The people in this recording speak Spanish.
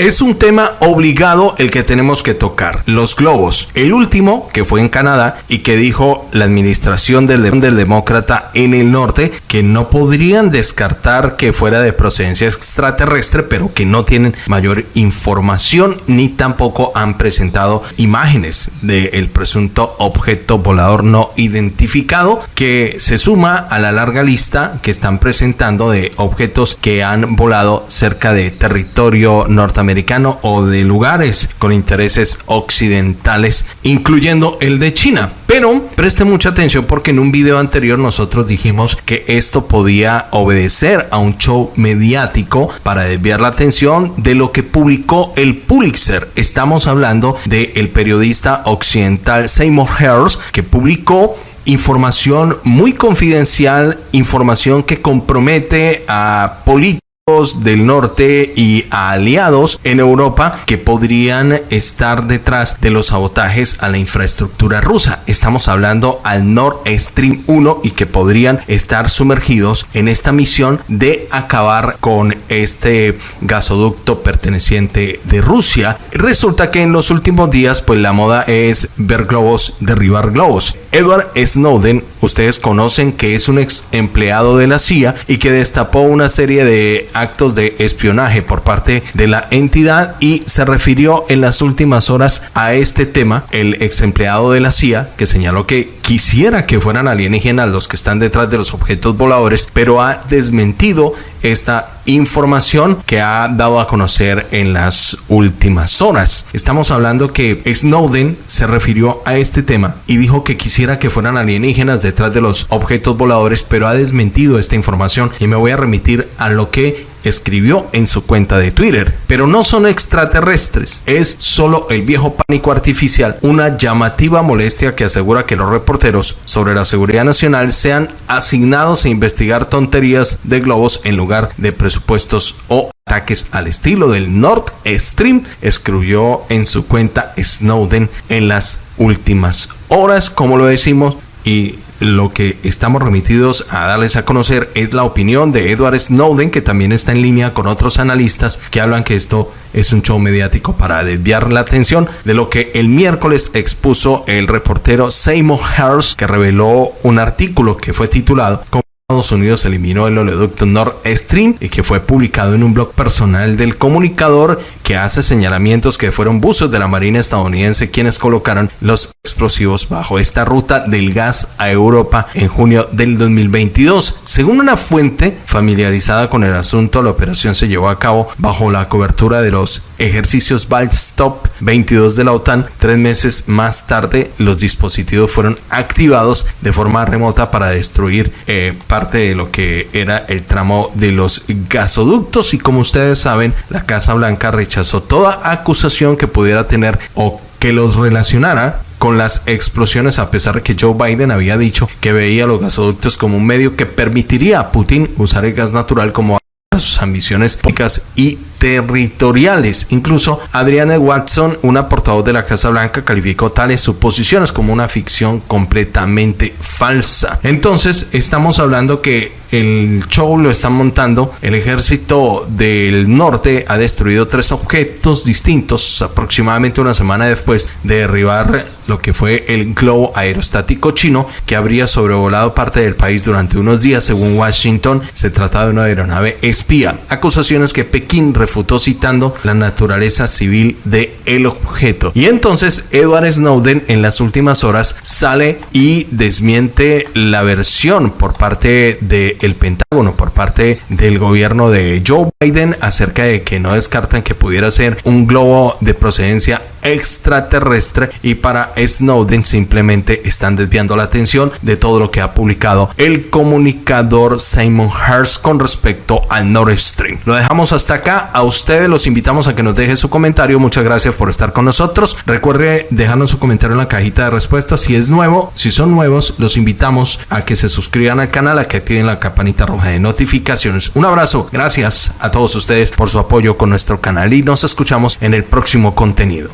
Es un tema obligado el que tenemos que tocar, los globos. El último, que fue en Canadá y que dijo la administración del, demócrata en el norte, que no podrían descartar que fuera de procedencia extraterrestre, pero que no tienen mayor información ni tampoco han presentado imágenes del presunto objeto volador no identificado que se suma a la larga lista que están presentando de objetos que han volado cerca de territorio norteamericano o de lugares con intereses occidentales, incluyendo el de China. Pero preste mucha atención porque en un video anterior nosotros dijimos que esto podía obedecer a un show mediático para desviar la atención de lo que publicó el Pulitzer. Estamos hablando del el periodista occidental Seymour Hersh que publicó información muy confidencial, información que compromete a políticos del norte y aliados en Europa que podrían estar detrás de los sabotajes a la infraestructura rusa. Estamos hablando al Nord Stream 1 y que podrían estar sumergidos en esta misión de acabar con este gasoducto perteneciente de Rusia. Resulta que en los últimos días pues la moda es ver globos, derribar globos. Edward Snowden, ustedes conocen que es un ex empleado de la CIA y que destapó una serie de actos de espionaje por parte de la entidad y se refirió en las últimas horas a este tema el ex empleado de la CIA que señaló que quisiera que fueran alienígenas los que están detrás de los objetos voladores, pero ha desmentido esta información que ha dado a conocer en las últimas horas. Estamos hablando que Snowden se refirió a este tema y dijo que quisiera que fueran alienígenas detrás de los objetos voladores, pero ha desmentido esta información y me voy a remitir a lo que escribió en su cuenta de Twitter. Pero no son extraterrestres, es solo el viejo pánico artificial, una llamativa molestia que asegura que los reporteros sobre la seguridad nacional sean asignados a investigar tonterías de globos en lugar de presupuestos o ataques al estilo del Nord Stream, escribió en su cuenta Snowden en las últimas horas, como lo decimos, y lo que estamos remitidos a darles a conocer es la opinión de Edward Snowden, que también está en línea con otros analistas que hablan que esto es un show mediático para desviar la atención de lo que el miércoles expuso el reportero Seymour Hersh, que reveló un artículo que fue titulado Estados Unidos eliminó el oleoducto Nord Stream y que fue publicado en un blog personal del comunicador que hace señalamientos que fueron buzos de la Marina estadounidense quienes colocaron los explosivos bajo esta ruta del gas a Europa en junio del 2022. Según una fuente familiarizada con el asunto, la operación se llevó a cabo bajo la cobertura de los ejercicios Stop 22 de la OTAN. Tres meses más tarde, los dispositivos fueron activados de forma remota para destruir eh, parte de lo que era el tramo de los gasoductos. Y como ustedes saben, la Casa Blanca rechazó toda acusación que pudiera tener o que los relacionara con las explosiones a pesar de que Joe Biden había dicho que veía los gasoductos como un medio que permitiría a Putin usar el gas natural como sus ambiciones políticas y territoriales. Incluso Adriana Watson, una portavoz de la Casa Blanca, calificó tales suposiciones como una ficción completamente falsa. Entonces, estamos hablando que el show lo están montando. El ejército del norte ha destruido tres objetos distintos aproximadamente una semana después de derribar lo que fue el globo aerostático chino que habría sobrevolado parte del país durante unos días. Según Washington, se trata de una aeronave espía. Acusaciones que Pekín refutó citando la naturaleza civil de el objeto. Y entonces Edward Snowden en las últimas horas sale y desmiente la versión por parte de el Pentágono por parte del gobierno de Joe Biden acerca de que no descartan que pudiera ser un globo de procedencia extraterrestre y para Snowden simplemente están desviando la atención de todo lo que ha publicado el comunicador Simon Hearst con respecto al Nord Stream. Lo dejamos hasta acá. A ustedes los invitamos a que nos dejen su comentario. Muchas gracias por estar con nosotros. Recuerde dejarnos su comentario en la cajita de respuestas si es nuevo. Si son nuevos, los invitamos a que se suscriban al canal, a que activen la campanita roja de notificaciones. Un abrazo. Gracias a todos ustedes por su apoyo con nuestro canal y nos escuchamos en el próximo contenido.